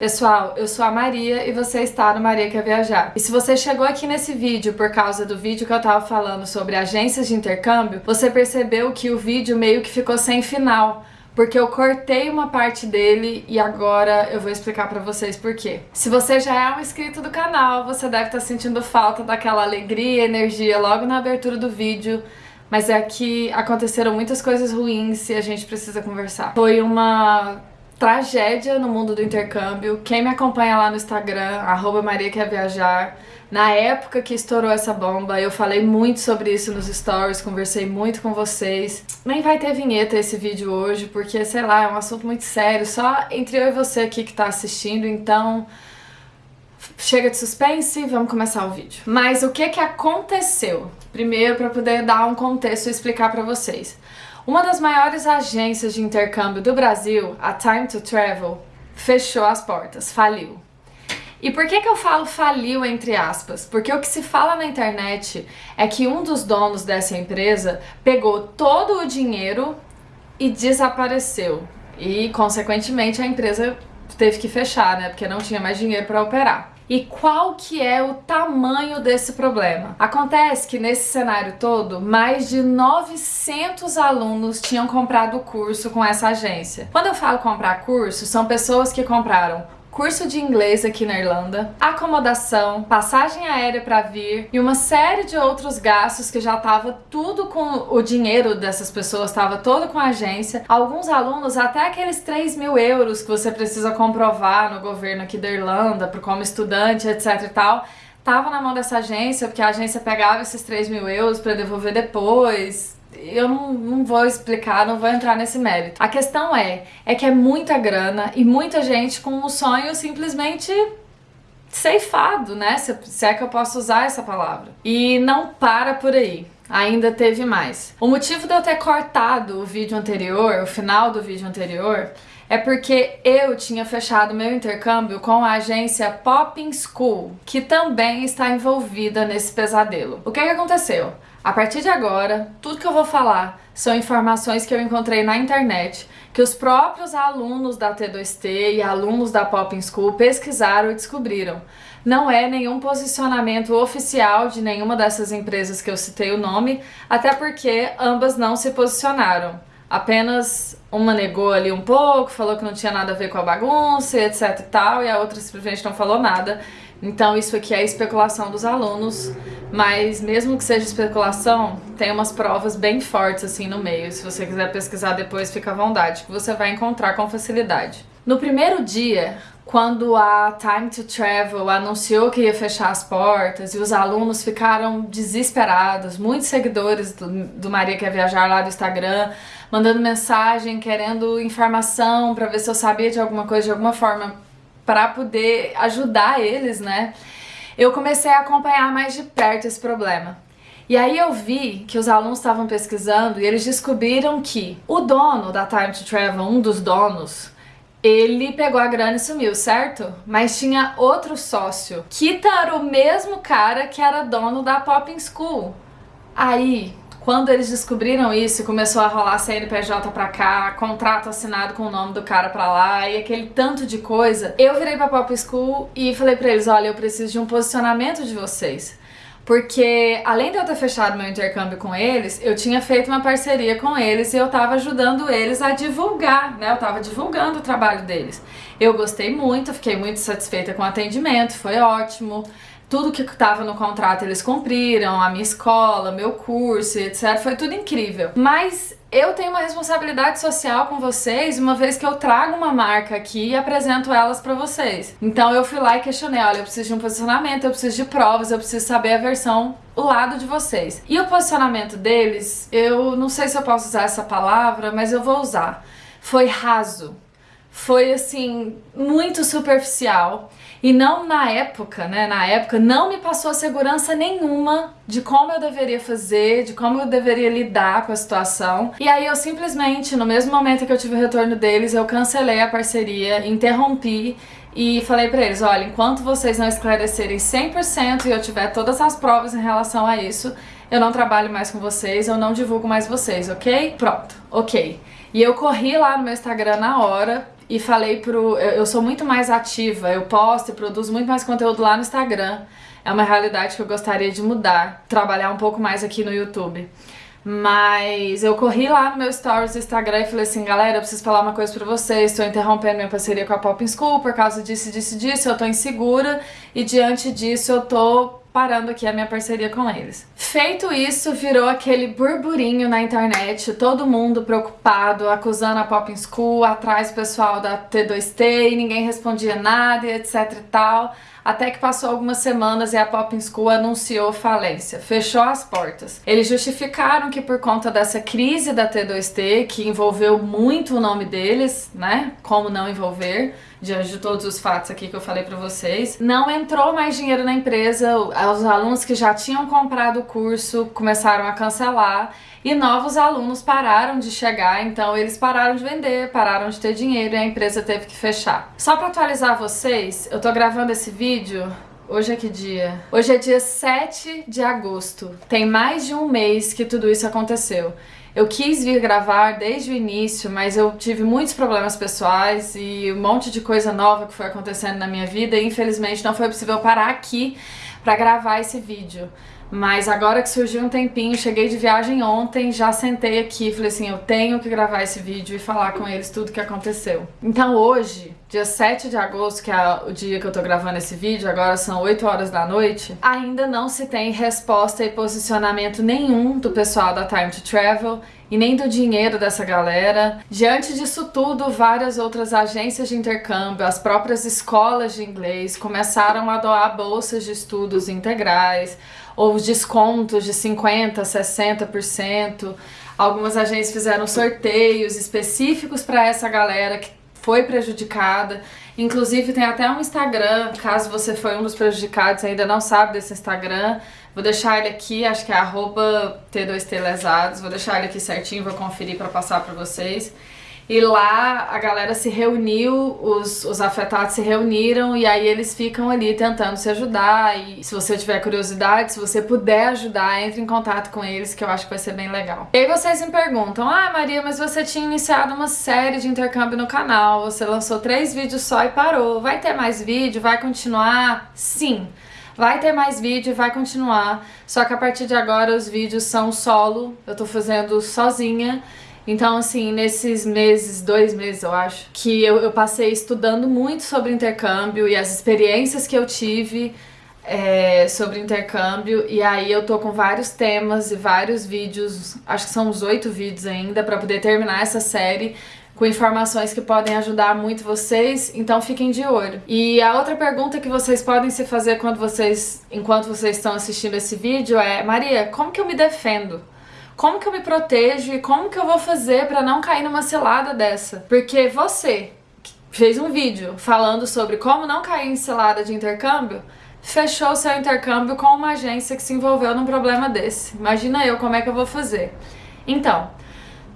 Pessoal, eu sou a Maria e você está no Maria Quer Viajar. E se você chegou aqui nesse vídeo por causa do vídeo que eu tava falando sobre agências de intercâmbio, você percebeu que o vídeo meio que ficou sem final, porque eu cortei uma parte dele e agora eu vou explicar pra vocês por quê. Se você já é um inscrito do canal, você deve estar sentindo falta daquela alegria e energia logo na abertura do vídeo, mas é que aconteceram muitas coisas ruins e a gente precisa conversar. Foi uma tragédia no mundo do intercâmbio. Quem me acompanha lá no Instagram, arroba Maria Quer Viajar, na época que estourou essa bomba, eu falei muito sobre isso nos stories, conversei muito com vocês. Nem vai ter vinheta esse vídeo hoje, porque, sei lá, é um assunto muito sério, só entre eu e você aqui que tá assistindo, então... Chega de suspense, vamos começar o vídeo. Mas o que que aconteceu? Primeiro, para poder dar um contexto e explicar para vocês. Uma das maiores agências de intercâmbio do Brasil, a Time to Travel, fechou as portas, faliu. E por que que eu falo faliu entre aspas? Porque o que se fala na internet é que um dos donos dessa empresa pegou todo o dinheiro e desapareceu. E, consequentemente, a empresa teve que fechar, né? Porque não tinha mais dinheiro para operar. E qual que é o tamanho desse problema? Acontece que nesse cenário todo, mais de 900 alunos tinham comprado o curso com essa agência. Quando eu falo comprar curso, são pessoas que compraram curso de inglês aqui na Irlanda, acomodação, passagem aérea para vir e uma série de outros gastos que já estava tudo com o dinheiro dessas pessoas, estava todo com a agência. Alguns alunos, até aqueles 3 mil euros que você precisa comprovar no governo aqui da Irlanda, como estudante, etc e tal, tava na mão dessa agência, porque a agência pegava esses 3 mil euros para devolver depois, eu não, não vou explicar, não vou entrar nesse mérito. A questão é, é que é muita grana e muita gente com o sonho simplesmente ceifado, né? Se, se é que eu posso usar essa palavra. E não para por aí. Ainda teve mais. O motivo de eu ter cortado o vídeo anterior, o final do vídeo anterior, é porque eu tinha fechado meu intercâmbio com a agência Popping School, que também está envolvida nesse pesadelo. O que, que aconteceu? A partir de agora, tudo que eu vou falar são informações que eu encontrei na internet, que os próprios alunos da T2T e alunos da Popping School pesquisaram e descobriram. Não é nenhum posicionamento oficial de nenhuma dessas empresas que eu citei o nome, até porque ambas não se posicionaram. Apenas uma negou ali um pouco, falou que não tinha nada a ver com a bagunça, etc e tal, e a outra simplesmente não falou nada. Então isso aqui é especulação dos alunos, mas mesmo que seja especulação, tem umas provas bem fortes assim no meio. Se você quiser pesquisar depois, fica à vontade, que você vai encontrar com facilidade. No primeiro dia, quando a Time to Travel anunciou que ia fechar as portas e os alunos ficaram desesperados, muitos seguidores do, do Maria Quer Viajar lá do Instagram, mandando mensagem, querendo informação para ver se eu sabia de alguma coisa de alguma forma para poder ajudar eles, né? Eu comecei a acompanhar mais de perto esse problema. E aí eu vi que os alunos estavam pesquisando e eles descobriram que o dono da Time to Travel, um dos donos, ele pegou a grana e sumiu, certo? Mas tinha outro sócio, que era o mesmo cara que era dono da Popping School. Aí quando eles descobriram isso, começou a rolar CNPJ pra cá, contrato assinado com o nome do cara pra lá e aquele tanto de coisa, eu virei pra Pop School e falei pra eles, olha, eu preciso de um posicionamento de vocês. Porque além de eu ter fechado meu intercâmbio com eles, eu tinha feito uma parceria com eles e eu tava ajudando eles a divulgar, né? Eu tava divulgando o trabalho deles. Eu gostei muito, fiquei muito satisfeita com o atendimento, foi ótimo tudo que estava no contrato eles cumpriram, a minha escola, meu curso, etc. Foi tudo incrível. Mas eu tenho uma responsabilidade social com vocês, uma vez que eu trago uma marca aqui e apresento elas para vocês. Então eu fui lá e questionei, olha, eu preciso de um posicionamento, eu preciso de provas, eu preciso saber a versão, o lado de vocês. E o posicionamento deles, eu não sei se eu posso usar essa palavra, mas eu vou usar. Foi raso foi assim muito superficial e não na época, né? Na época não me passou segurança nenhuma de como eu deveria fazer, de como eu deveria lidar com a situação. E aí eu simplesmente, no mesmo momento que eu tive o retorno deles, eu cancelei a parceria, interrompi e falei pra eles, olha, enquanto vocês não esclarecerem 100% e eu tiver todas as provas em relação a isso, eu não trabalho mais com vocês, eu não divulgo mais vocês, ok? Pronto, ok. E eu corri lá no meu Instagram na hora e falei pro. Eu, eu sou muito mais ativa, eu posto e produzo muito mais conteúdo lá no Instagram. É uma realidade que eu gostaria de mudar, trabalhar um pouco mais aqui no YouTube. Mas eu corri lá no meu stories do Instagram e falei assim, galera, eu preciso falar uma coisa pra vocês, estou interrompendo minha parceria com a Pop School por causa disso, disso, disso, eu tô insegura e diante disso eu tô parando aqui a minha parceria com eles. Feito isso, virou aquele burburinho na internet, todo mundo preocupado, acusando a Pop School, atrás do pessoal da T2T e ninguém respondia nada e etc e tal. Até que passou algumas semanas e a Pop School anunciou falência, fechou as portas. Eles justificaram que por conta dessa crise da T2T, que envolveu muito o nome deles, né? Como não envolver, diante de todos os fatos aqui que eu falei para vocês, não entrou mais dinheiro na empresa, os alunos que já tinham comprado o curso começaram a cancelar e novos alunos pararam de chegar, então eles pararam de vender, pararam de ter dinheiro e a empresa teve que fechar. Só para atualizar vocês, eu tô gravando esse vídeo Hoje é que dia? Hoje é dia 7 de agosto. Tem mais de um mês que tudo isso aconteceu. Eu quis vir gravar desde o início, mas eu tive muitos problemas pessoais e um monte de coisa nova que foi acontecendo na minha vida e infelizmente não foi possível parar aqui para gravar esse vídeo. Mas agora que surgiu um tempinho, cheguei de viagem ontem, já sentei aqui e falei assim, eu tenho que gravar esse vídeo e falar com eles tudo que aconteceu. Então hoje, dia 7 de agosto, que é o dia que eu tô gravando esse vídeo, agora são 8 horas da noite, ainda não se tem resposta e posicionamento nenhum do pessoal da Time to Travel e nem do dinheiro dessa galera. Diante disso tudo, várias outras agências de intercâmbio, as próprias escolas de inglês começaram a doar bolsas de estudos integrais, ou descontos de 50%, 60%. Algumas agências fizeram sorteios específicos para essa galera que foi prejudicada. Inclusive tem até um Instagram, caso você foi um dos prejudicados e ainda não sabe desse Instagram, vou deixar ele aqui, acho que é arroba T2T vou deixar ele aqui certinho, vou conferir para passar para vocês. E lá a galera se reuniu, os, os afetados se reuniram e aí eles ficam ali tentando se ajudar. E se você tiver curiosidade, se você puder ajudar, entre em contato com eles que eu acho que vai ser bem legal. E aí vocês me perguntam: Ah, Maria, mas você tinha iniciado uma série de intercâmbio no canal, você lançou três vídeos só e parou. Vai ter mais vídeo? Vai continuar? Sim. Vai ter mais vídeo, vai continuar. Só que a partir de agora os vídeos são solo, eu tô fazendo sozinha. Então, assim, nesses meses, dois meses eu acho, que eu, eu passei estudando muito sobre intercâmbio e as experiências que eu tive é, sobre intercâmbio. E aí eu tô com vários temas e vários vídeos, acho que são uns oito vídeos ainda, para poder terminar essa série com informações que podem ajudar muito vocês, então fiquem de olho. E a outra pergunta que vocês podem se fazer quando vocês, enquanto vocês estão assistindo esse vídeo é: Maria, como que eu me defendo? Como que eu me protejo e como que eu vou fazer para não cair numa cilada dessa? Porque você fez um vídeo falando sobre como não cair em cilada de intercâmbio, fechou seu intercâmbio com uma agência que se envolveu num problema desse. Imagina eu como é que eu vou fazer. Então,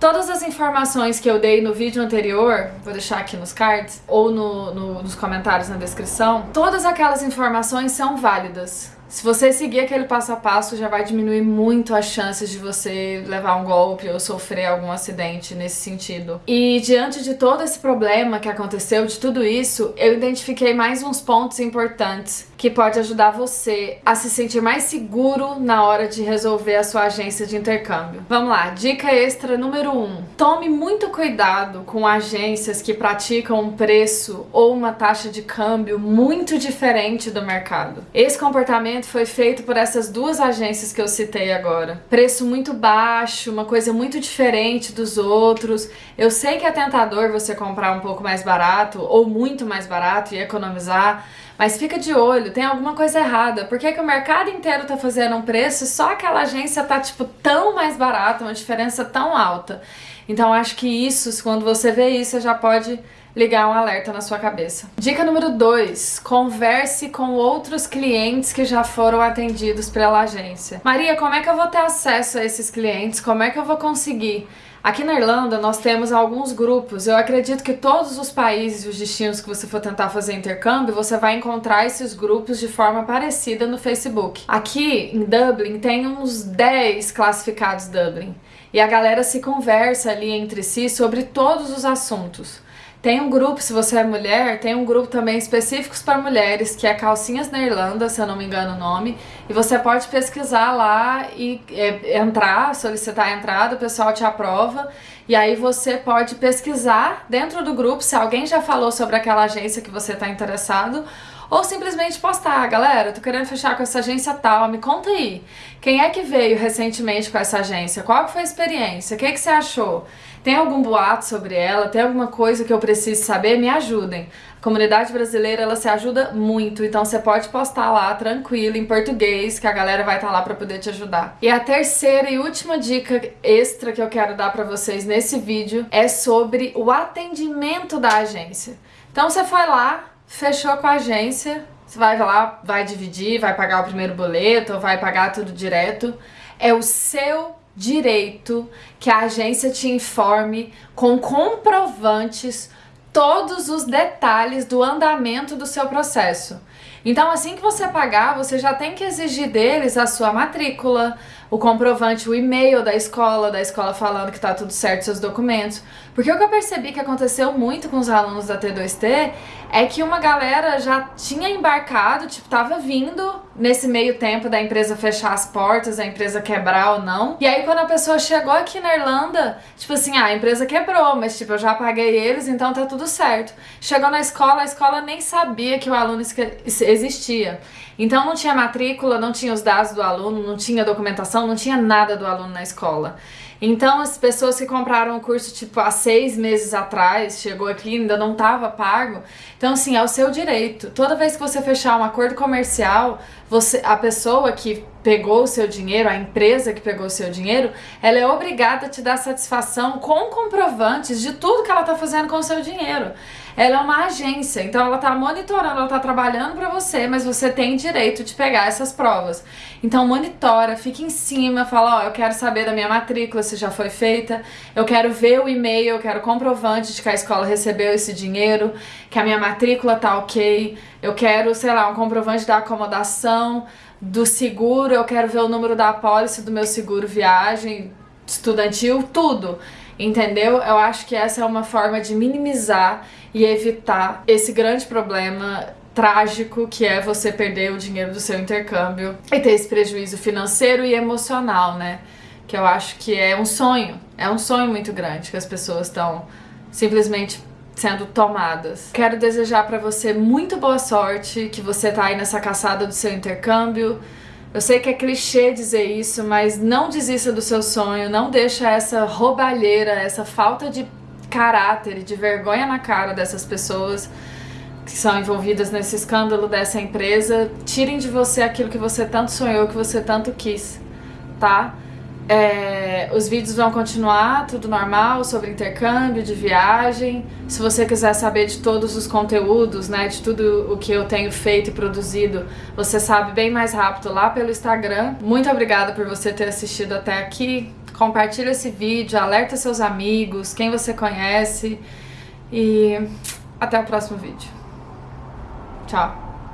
todas as informações que eu dei no vídeo anterior, vou deixar aqui nos cards ou no, no, nos comentários na descrição, todas aquelas informações são válidas. Se você seguir aquele passo a passo, já vai diminuir muito as chances de você levar um golpe ou sofrer algum acidente nesse sentido. E diante de todo esse problema que aconteceu, de tudo isso, eu identifiquei mais uns pontos importantes que pode ajudar você a se sentir mais seguro na hora de resolver a sua agência de intercâmbio. Vamos lá, dica extra número 1. Um, tome muito cuidado com agências que praticam um preço ou uma taxa de câmbio muito diferente do mercado. Esse comportamento foi feito por essas duas agências que eu citei agora. Preço muito baixo, uma coisa muito diferente dos outros. Eu sei que é tentador você comprar um pouco mais barato ou muito mais barato e economizar, mas fica de olho, tem alguma coisa errada. Por que, que o mercado inteiro tá fazendo um preço e só aquela agência tá, tipo, tão mais barata, uma diferença tão alta? Então acho que isso, quando você vê isso, você já pode ligar um alerta na sua cabeça. Dica número 2: converse com outros clientes que já foram atendidos pela agência. Maria, como é que eu vou ter acesso a esses clientes? Como é que eu vou conseguir? Aqui na Irlanda nós temos alguns grupos. Eu acredito que todos os países e os destinos que você for tentar fazer intercâmbio, você vai encontrar esses grupos de forma parecida no Facebook. Aqui em Dublin tem uns 10 classificados Dublin. E a galera se conversa ali entre si sobre todos os assuntos. Tem um grupo, se você é mulher, tem um grupo também específicos para mulheres, que é Calcinhas na Irlanda, se eu não me engano o nome. E você pode pesquisar lá e é, entrar, solicitar a entrada, o pessoal te aprova. E aí você pode pesquisar dentro do grupo se alguém já falou sobre aquela agência que você está interessado ou simplesmente postar, galera, tô querendo fechar com essa agência tal, me conta aí. Quem é que veio recentemente com essa agência? Qual foi a experiência? O que, que você achou? Tem algum boato sobre ela? Tem alguma coisa que eu preciso saber? Me ajudem. A comunidade brasileira, ela se ajuda muito, então você pode postar lá tranquilo, em português, que a galera vai estar tá lá para poder te ajudar. E a terceira e última dica extra que eu quero dar para vocês nesse vídeo é sobre o atendimento da agência. Então você foi lá, fechou com a agência, você vai lá, vai dividir, vai pagar o primeiro boleto, vai pagar tudo direto. É o seu direito que a agência te informe com comprovantes todos os detalhes do andamento do seu processo. Então, assim que você pagar, você já tem que exigir deles a sua matrícula, o comprovante, o e-mail da escola, da escola falando que tá tudo certo, seus documentos. Porque o que eu percebi que aconteceu muito com os alunos da T2T é que uma galera já tinha embarcado, tipo, tava vindo nesse meio tempo da empresa fechar as portas, a empresa quebrar ou não. E aí quando a pessoa chegou aqui na Irlanda, tipo assim, ah, a empresa quebrou, mas tipo, eu já paguei eles, então tá tudo certo. Chegou na escola, a escola nem sabia que o aluno existia. Então não tinha matrícula, não tinha os dados do aluno, não tinha documentação, não tinha nada do aluno na escola. Então as pessoas que compraram o curso tipo há seis meses atrás, chegou aqui ainda não estava pago. Então assim, é o seu direito. Toda vez que você fechar um acordo comercial, você, a pessoa que pegou o seu dinheiro, a empresa que pegou o seu dinheiro, ela é obrigada a te dar satisfação com comprovantes de tudo que ela está fazendo com o seu dinheiro. Ela é uma agência, então ela está monitorando, ela está trabalhando para você, mas você tem direito de pegar essas provas. Então monitora, fica em cima, fala, ó, oh, eu quero saber da minha matrícula se já foi feita, eu quero ver o e-mail, eu quero comprovante de que a escola recebeu esse dinheiro, que a minha matrícula tá ok, eu quero, sei lá, um comprovante da acomodação, do seguro, eu quero ver o número da apólice do meu seguro viagem estudantil, tudo. Entendeu? Eu acho que essa é uma forma de minimizar e evitar esse grande problema trágico que é você perder o dinheiro do seu intercâmbio e ter esse prejuízo financeiro e emocional, né? Que eu acho que é um sonho, é um sonho muito grande que as pessoas estão simplesmente sendo tomadas. Quero desejar para você muito boa sorte, que você tá aí nessa caçada do seu intercâmbio, eu sei que é clichê dizer isso, mas não desista do seu sonho, não deixa essa roubalheira, essa falta de caráter e de vergonha na cara dessas pessoas que são envolvidas nesse escândalo dessa empresa, tirem de você aquilo que você tanto sonhou, que você tanto quis, tá? É, os vídeos vão continuar, tudo normal, sobre intercâmbio, de viagem. Se você quiser saber de todos os conteúdos, né, de tudo o que eu tenho feito e produzido, você sabe bem mais rápido lá pelo Instagram. Muito obrigada por você ter assistido até aqui. Compartilha esse vídeo, alerta seus amigos, quem você conhece e até o próximo vídeo. Tchau!